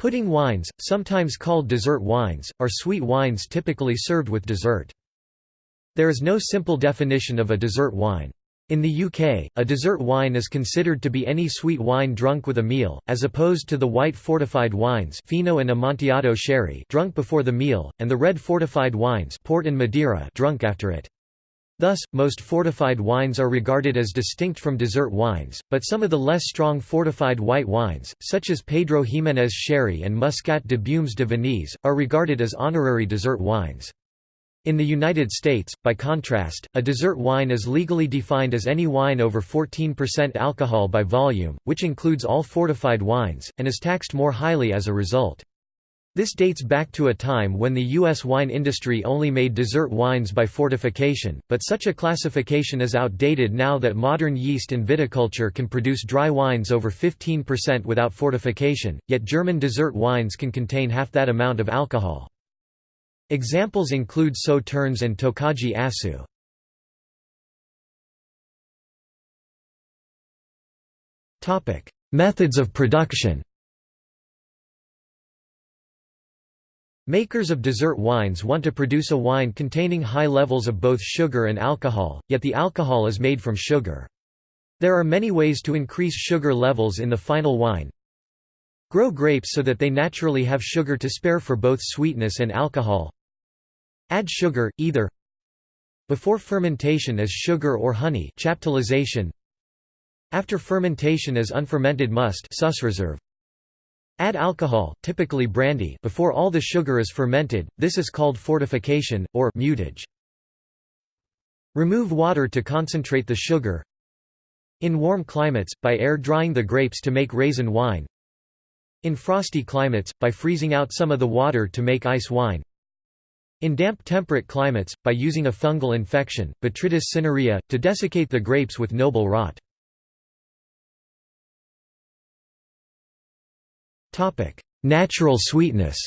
Pudding wines, sometimes called dessert wines, are sweet wines typically served with dessert. There is no simple definition of a dessert wine. In the UK, a dessert wine is considered to be any sweet wine drunk with a meal, as opposed to the white fortified wines Fino and Amontillado sherry drunk before the meal, and the red fortified wines port and Madeira drunk after it. Thus, most fortified wines are regarded as distinct from dessert wines, but some of the less strong fortified white wines, such as Pedro Ximénez sherry and Muscat de Beaumes de Venise, are regarded as honorary dessert wines. In the United States, by contrast, a dessert wine is legally defined as any wine over 14% alcohol by volume, which includes all fortified wines, and is taxed more highly as a result. This dates back to a time when the U.S. wine industry only made dessert wines by fortification, but such a classification is outdated now that modern yeast and viticulture can produce dry wines over 15% without fortification, yet German dessert wines can contain half that amount of alcohol. Examples include Sauternes and Tokaji Aszú. Methods of production Makers of dessert wines want to produce a wine containing high levels of both sugar and alcohol, yet the alcohol is made from sugar. There are many ways to increase sugar levels in the final wine. Grow grapes so that they naturally have sugar to spare for both sweetness and alcohol. Add sugar, either before fermentation as sugar or honey chaptalization, after fermentation as unfermented must reserve. Add alcohol, typically brandy, before all the sugar is fermented. This is called fortification or mutage. Remove water to concentrate the sugar. In warm climates, by air drying the grapes to make raisin wine. In frosty climates, by freezing out some of the water to make ice wine. In damp temperate climates, by using a fungal infection, Botrytis cinerea, to desiccate the grapes with noble rot. Natural sweetness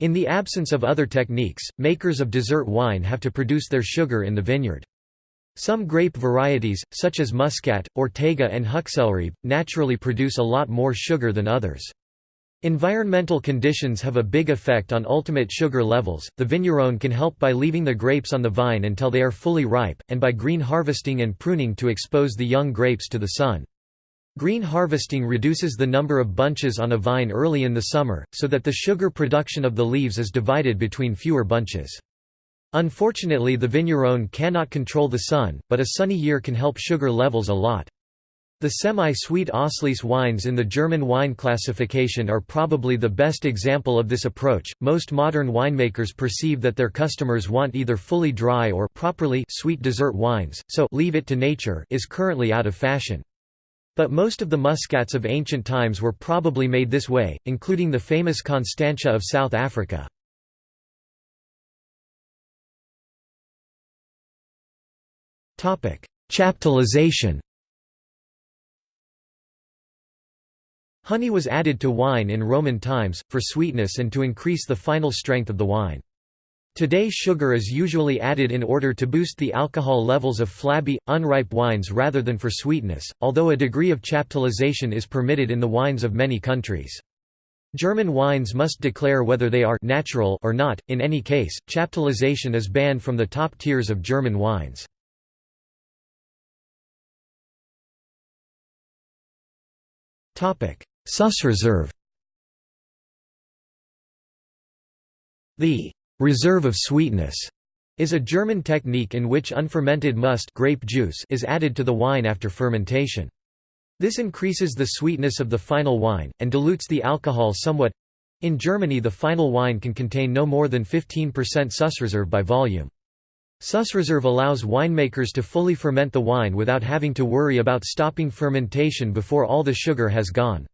In the absence of other techniques, makers of dessert wine have to produce their sugar in the vineyard. Some grape varieties, such as Muscat, Ortega and Huxelrebe, naturally produce a lot more sugar than others. Environmental conditions have a big effect on ultimate sugar levels. The vigneron can help by leaving the grapes on the vine until they are fully ripe, and by green harvesting and pruning to expose the young grapes to the sun. Green harvesting reduces the number of bunches on a vine early in the summer, so that the sugar production of the leaves is divided between fewer bunches. Unfortunately the vigneron cannot control the sun, but a sunny year can help sugar levels a lot. The semi-sweet Auslese wines in the German wine classification are probably the best example of this approach. Most modern winemakers perceive that their customers want either fully dry or properly sweet dessert wines, so leave it to nature is currently out of fashion. But most of the muscats of ancient times were probably made this way, including the famous Constantia of South Africa. Chaptalization Honey was added to wine in Roman times, for sweetness and to increase the final strength of the wine. Today sugar is usually added in order to boost the alcohol levels of flabby, unripe wines rather than for sweetness, although a degree of chaptalization is permitted in the wines of many countries. German wines must declare whether they are natural or not, in any case, chaptalization is banned from the top tiers of German wines. Sussreserve The «reserve of sweetness» is a German technique in which unfermented must grape juice is added to the wine after fermentation. This increases the sweetness of the final wine, and dilutes the alcohol somewhat. In Germany the final wine can contain no more than 15% Sussreserve by volume. Sussreserve allows winemakers to fully ferment the wine without having to worry about stopping fermentation before all the sugar has gone.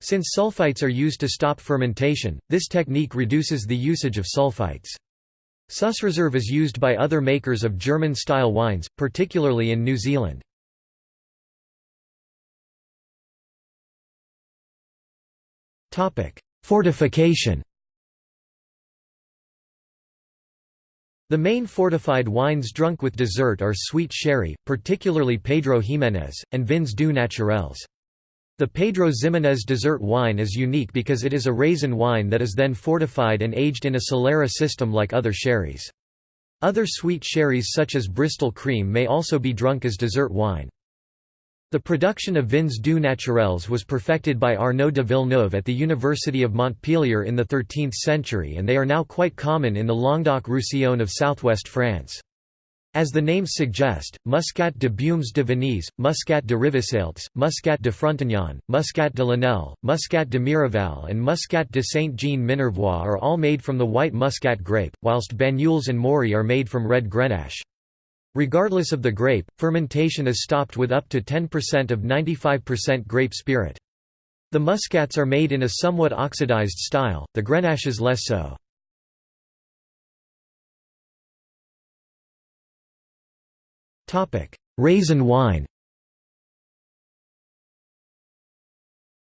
Since sulfites are used to stop fermentation, this technique reduces the usage of sulfites. Sussreserve is used by other makers of German-style wines, particularly in New Zealand. Fortification The main fortified wines drunk with dessert are sweet sherry, particularly Pedro Ximénez, and vins doux naturels. The Pedro Ximénez dessert wine is unique because it is a raisin wine that is then fortified and aged in a Solera system like other sherries. Other sweet sherries such as Bristol cream may also be drunk as dessert wine. The production of vins doux naturels was perfected by Arnaud de Villeneuve at the University of Montpellier in the 13th century and they are now quite common in the Languedoc-Roussillon of southwest France. As the names suggest, Muscat de Beaumes de Venise, Muscat de Rivesaltes, Muscat de Frontignan, Muscat de Lunel, Muscat de Mireval and Muscat de Saint-Jean-Minervois are all made from the white muscat grape, whilst Banyuls and Maury are made from red Grenache. Regardless of the grape, fermentation is stopped with up to 10% of 95% grape spirit. The muscats are made in a somewhat oxidized style, the grenaches less so. Raisin wine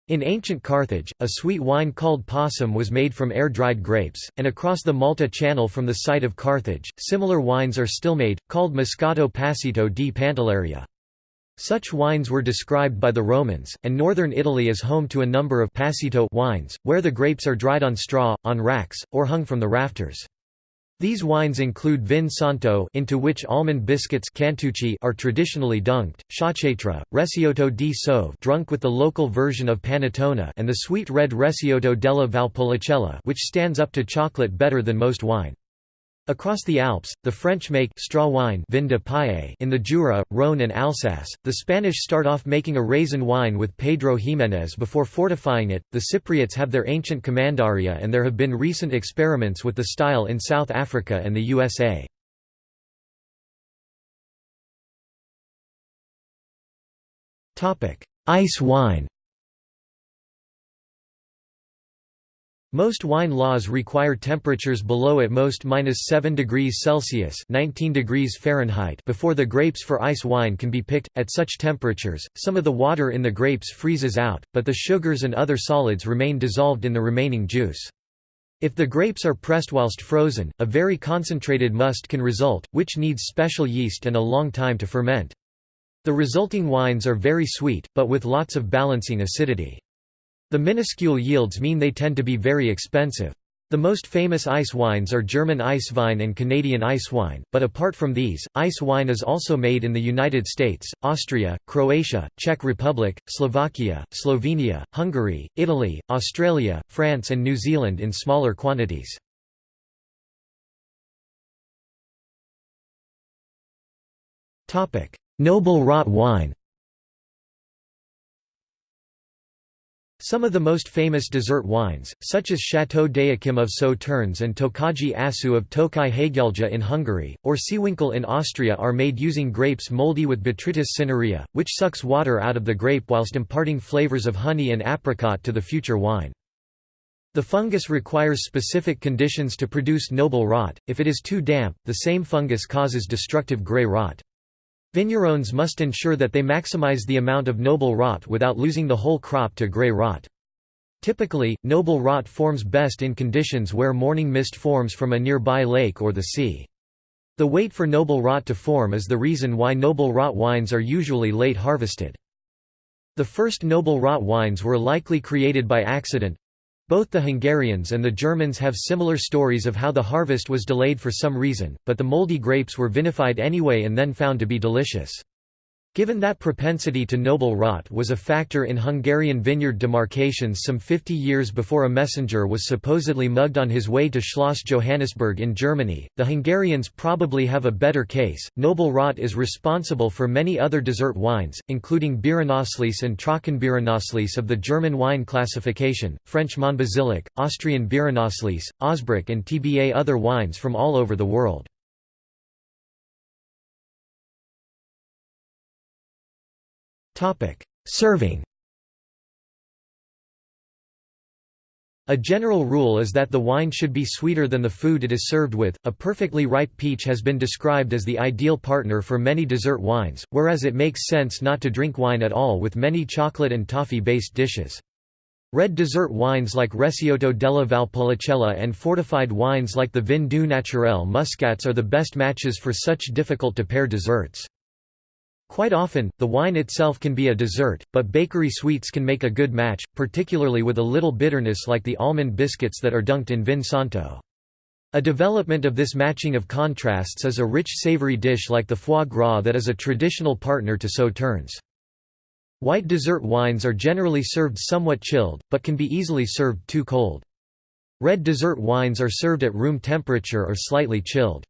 In ancient Carthage, a sweet wine called passum was made from air-dried grapes, and across the Malta Channel from the site of Carthage, similar wines are still made, called Moscato Passito di Pantelleria. Such wines were described by the Romans, and northern Italy is home to a number of passito wines, where the grapes are dried on straw, on racks, or hung from the rafters. These wines include vin santo into which almond biscuits cantucci are traditionally dunked, sciacchetrà, recioto di Soave drunk with the local version of panettone and the sweet red recioto della Valpolicella which stands up to chocolate better than most wine. Across the Alps, the French make straw wine vin de paille in the Jura, Rhône and Alsace. The Spanish start off making a raisin wine with Pedro Ximénez before fortifying it. The Cypriots have their ancient commandaria and there have been recent experiments with the style in South Africa and the USA. Ice wine Most wine laws require temperatures below at most minus 7 degrees Celsius 19 degrees Fahrenheit before the grapes for ice wine can be picked. At such temperatures, some of the water in the grapes freezes out, but the sugars and other solids remain dissolved in the remaining juice. If the grapes are pressed whilst frozen, a very concentrated must can result, which needs special yeast and a long time to ferment. The resulting wines are very sweet, but with lots of balancing acidity. The minuscule yields mean they tend to be very expensive. The most famous ice wines are German Eiswein and Canadian ice wine, but apart from these, ice wine is also made in the United States, Austria, Croatia, Czech Republic, Slovakia, Slovenia, Hungary, Italy, Australia, France and New Zealand in smaller quantities. Noble rot wine Some of the most famous dessert wines, such as Chateau d'Yquem of Sauternes and Tokaji Aszú of Tokaj Hegyalja in Hungary, or Seewinkel in Austria are made using grapes moldy with Botrytis cinerea, which sucks water out of the grape whilst imparting flavors of honey and apricot to the future wine. The fungus requires specific conditions to produce noble rot, if it is too damp, the same fungus causes destructive grey rot. Vignerons must ensure that they maximize the amount of noble rot without losing the whole crop to grey rot. Typically, noble rot forms best in conditions where morning mist forms from a nearby lake or the sea. The wait for noble rot to form is the reason why noble rot wines are usually late harvested. The first noble rot wines were likely created by accident, both the Hungarians and the Germans have similar stories of how the harvest was delayed for some reason, but the moldy grapes were vinified anyway and then found to be delicious. Given that propensity to noble rot was a factor in Hungarian vineyard demarcations some 50 years before a messenger was supposedly mugged on his way to Schloss Johannisberg in Germany, the Hungarians probably have a better case. Noble rot is responsible for many other dessert wines, including Beerenauslese and Trockenbeerenauslese of the German wine classification, French Monbazillac, Austrian Beerenauslese, Ausbruch and TBA other wines from all over the world. Serving A general rule is that the wine should be sweeter than the food it is served with. A perfectly ripe peach has been described as the ideal partner for many dessert wines, whereas it makes sense not to drink wine at all with many chocolate and toffee-based dishes. Red dessert wines like Recioto della Valpolicella and fortified wines like the Vin doux naturel muscats are the best matches for such difficult to pair desserts. Quite often, the wine itself can be a dessert, but bakery sweets can make a good match, particularly with a little bitterness like the almond biscuits that are dunked in vin santo. A development of this matching of contrasts is a rich savory dish like the foie gras that is a traditional partner to sauternes. White dessert wines are generally served somewhat chilled, but can be easily served too cold. Red dessert wines are served at room temperature or slightly chilled.